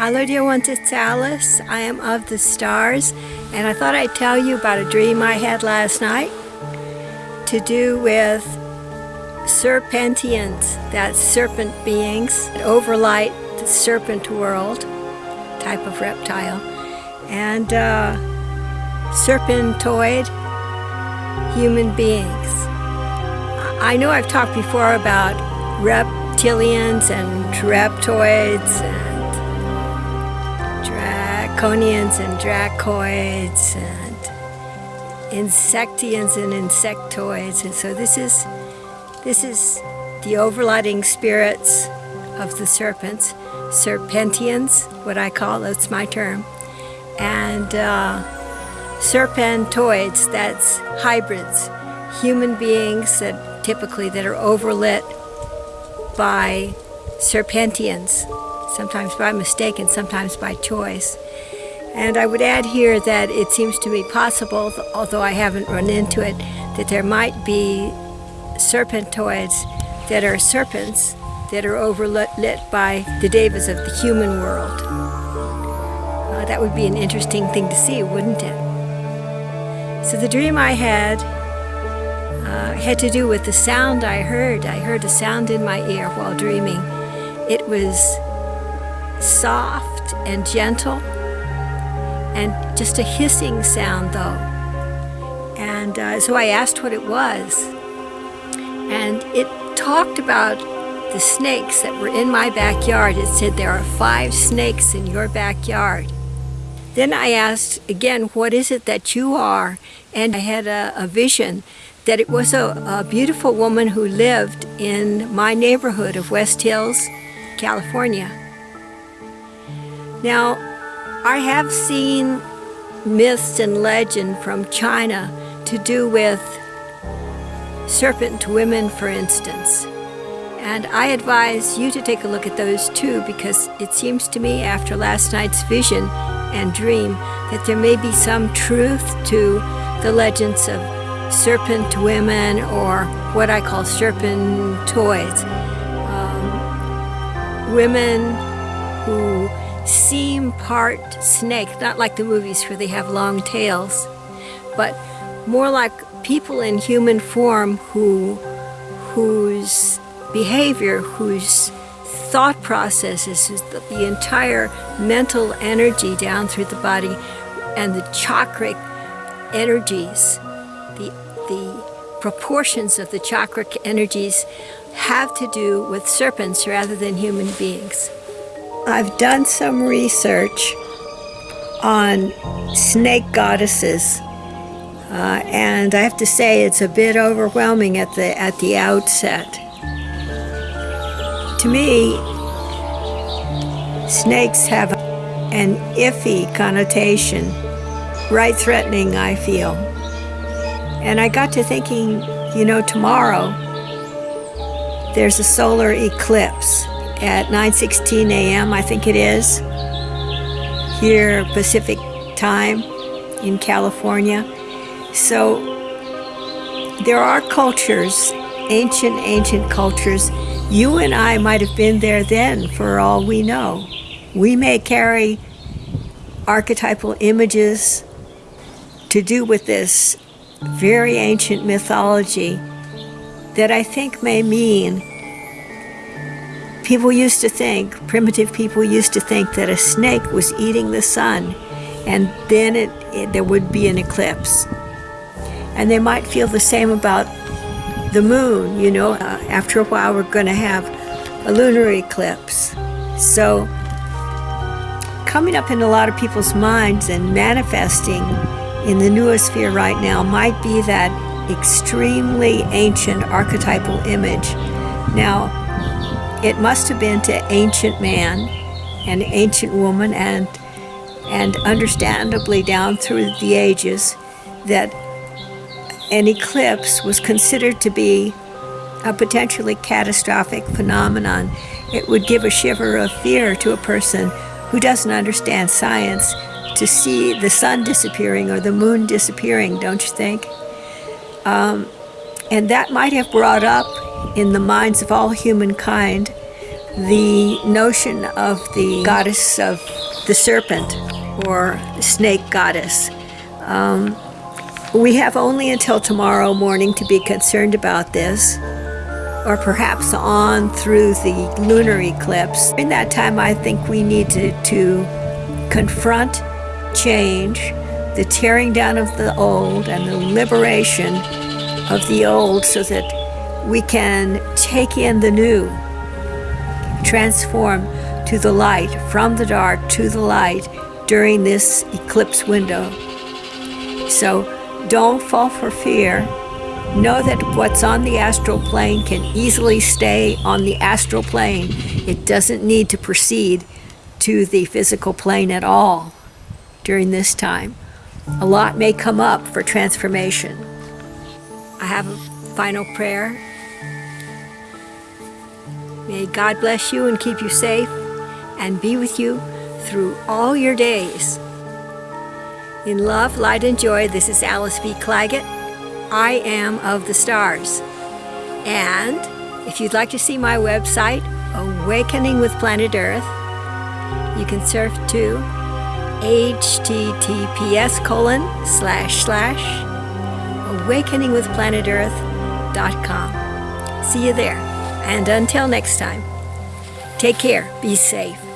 Alodia Alice. I am of the stars, and I thought I'd tell you about a dream I had last night to do with serpentians, that's serpent beings that overlight the serpent world type of reptile, and uh, serpentoid human beings. I know I've talked before about reptilians and reptoids and draconians and dracoids and insectians and insectoids. And so this is this is the overlighting spirits of the serpents serpentians what I call that's my term and uh, serpentoids that's hybrids human beings that typically that are overlit by serpentians sometimes by mistake and sometimes by choice and I would add here that it seems to me possible, although I haven't run into it, that there might be serpentoids that are serpents that are overlit by the devas of the human world. Uh, that would be an interesting thing to see, wouldn't it? So the dream I had uh, had to do with the sound I heard. I heard a sound in my ear while dreaming. It was soft and gentle and just a hissing sound though. And uh, so I asked what it was. And it talked about the snakes that were in my backyard. It said there are five snakes in your backyard. Then I asked again, what is it that you are? And I had a, a vision that it was a, a beautiful woman who lived in my neighborhood of West Hills, California. Now, I have seen myths and legend from China to do with serpent women, for instance. And I advise you to take a look at those too because it seems to me after last night's vision and dream that there may be some truth to the legends of serpent women or what I call serpentoids. Um, women who seem part snake, not like the movies where they have long tails, but more like people in human form who, whose behavior, whose thought processes, the, the entire mental energy down through the body and the chakric energies, the, the proportions of the chakric energies have to do with serpents rather than human beings. I've done some research on snake goddesses uh, and I have to say it's a bit overwhelming at the at the outset. To me, snakes have an iffy connotation, right threatening I feel. And I got to thinking, you know, tomorrow there's a solar eclipse at 9.16 a.m., I think it is, here Pacific time in California. So there are cultures, ancient, ancient cultures. You and I might have been there then for all we know. We may carry archetypal images to do with this very ancient mythology that I think may mean People used to think, primitive people used to think that a snake was eating the sun and then it, it, there would be an eclipse. And they might feel the same about the moon, you know, uh, after a while we're going to have a lunar eclipse. So coming up in a lot of people's minds and manifesting in the noosphere right now might be that extremely ancient archetypal image. Now, it must have been to ancient man and ancient woman and and understandably down through the ages that an eclipse was considered to be a potentially catastrophic phenomenon. It would give a shiver of fear to a person who doesn't understand science to see the sun disappearing or the moon disappearing, don't you think? Um, and that might have brought up in the minds of all humankind the notion of the goddess of the serpent or snake goddess. Um, we have only until tomorrow morning to be concerned about this, or perhaps on through the lunar eclipse. In that time, I think we need to, to confront change, the tearing down of the old, and the liberation of the old so that we can take in the new, transform to the light, from the dark to the light during this eclipse window. So don't fall for fear. Know that what's on the astral plane can easily stay on the astral plane. It doesn't need to proceed to the physical plane at all during this time. A lot may come up for transformation. I have a final prayer. May God bless you and keep you safe and be with you through all your days. In love, light, and joy, this is Alice B. Clagett. I am of the stars. And if you'd like to see my website, Awakening with Planet Earth, you can surf to https colon slash slash awakeningwithplanetearth.com. See you there. And until next time, take care, be safe.